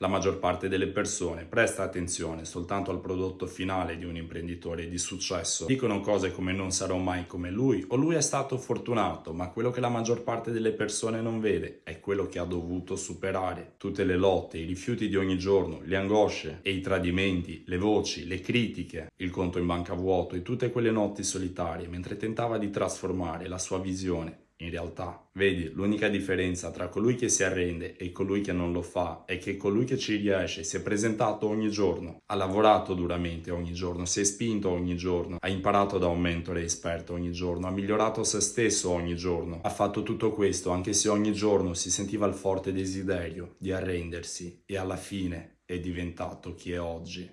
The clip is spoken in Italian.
La maggior parte delle persone presta attenzione soltanto al prodotto finale di un imprenditore di successo. Dicono cose come non sarò mai come lui o lui è stato fortunato, ma quello che la maggior parte delle persone non vede è quello che ha dovuto superare. Tutte le lotte, i rifiuti di ogni giorno, le angosce e i tradimenti, le voci, le critiche, il conto in banca vuoto e tutte quelle notti solitarie mentre tentava di trasformare la sua visione in realtà. Vedi, l'unica differenza tra colui che si arrende e colui che non lo fa è che colui che ci riesce si è presentato ogni giorno, ha lavorato duramente ogni giorno, si è spinto ogni giorno, ha imparato da un mentore esperto ogni giorno, ha migliorato se stesso ogni giorno, ha fatto tutto questo anche se ogni giorno si sentiva il forte desiderio di arrendersi e alla fine è diventato chi è oggi.